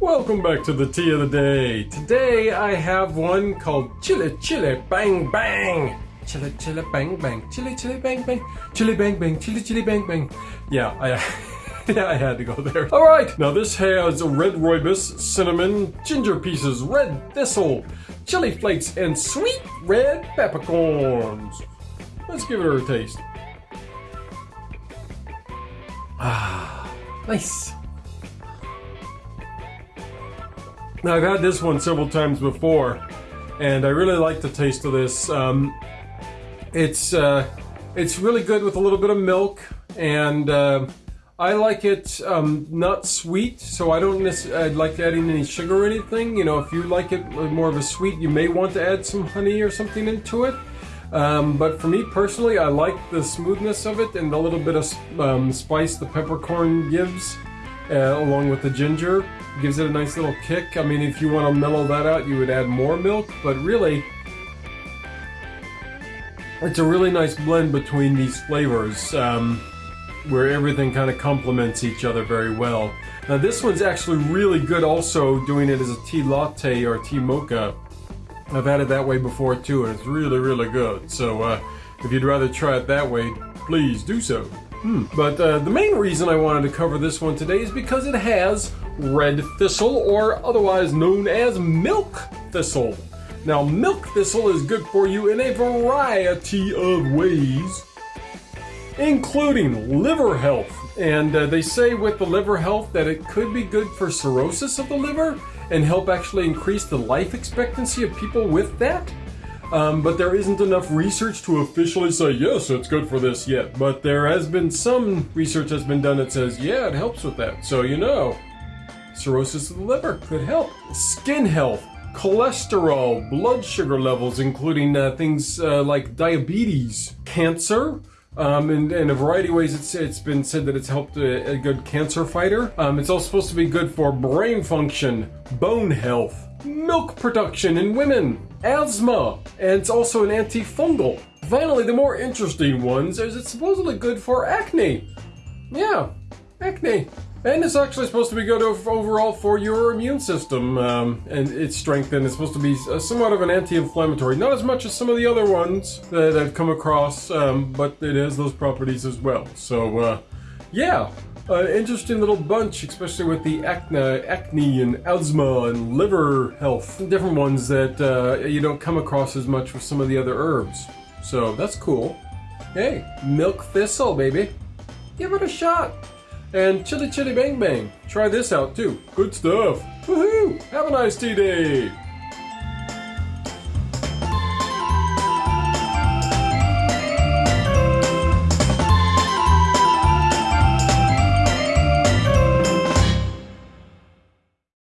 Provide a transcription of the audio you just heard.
welcome back to the tea of the day. Today I have one called Chili Chili Bang Bang. Chili Chili Bang Bang. Chili Chili Bang Bang. Chili Bang Bang. Chili Chili Bang Bang. Yeah, I, yeah, I had to go there. All right, now this has red rooibos, cinnamon, ginger pieces, red thistle, chili flakes, and sweet red peppercorns. Let's give it a taste. Ah, nice. Now I've had this one several times before, and I really like the taste of this. Um, it's uh, it's really good with a little bit of milk, and uh, I like it um, not sweet, so I don't necessarily like adding any sugar or anything. You know, if you like it more of a sweet, you may want to add some honey or something into it. Um, but for me personally, I like the smoothness of it and the little bit of um, spice the peppercorn gives, uh, along with the ginger gives it a nice little kick. I mean, if you want to mellow that out, you would add more milk, but really, it's a really nice blend between these flavors, um, where everything kind of complements each other very well. Now this one's actually really good also doing it as a tea latte or tea mocha. I've had it that way before too, and it's really, really good. So uh, if you'd rather try it that way, please do so. Hmm. But uh, the main reason I wanted to cover this one today is because it has red thistle, or otherwise known as milk thistle. Now, milk thistle is good for you in a variety of ways, including liver health. And uh, they say with the liver health that it could be good for cirrhosis of the liver and help actually increase the life expectancy of people with that. Um, but there isn't enough research to officially say, yes, it's good for this yet. But there has been some research that's been done that says, yeah, it helps with that. So you know cirrhosis of the liver could help. Skin health, cholesterol, blood sugar levels, including uh, things uh, like diabetes, cancer, um, and in a variety of ways, it's, it's been said that it's helped a, a good cancer fighter. Um, it's also supposed to be good for brain function, bone health, milk production in women, asthma, and it's also an antifungal. Finally, the more interesting ones is it's supposedly good for acne. Yeah, acne. And it's actually supposed to be good overall for your immune system um, and its strength, and it's supposed to be somewhat of an anti-inflammatory. Not as much as some of the other ones that I've come across, um, but it has those properties as well. So, uh, yeah, uh, interesting little bunch, especially with the acne, acne and asthma and liver health. Different ones that uh, you don't come across as much with some of the other herbs. So that's cool. Hey, milk thistle, baby. Give it a shot. And Chili Chili Bang Bang. Try this out too. Good stuff. Woohoo! Have a nice tea day!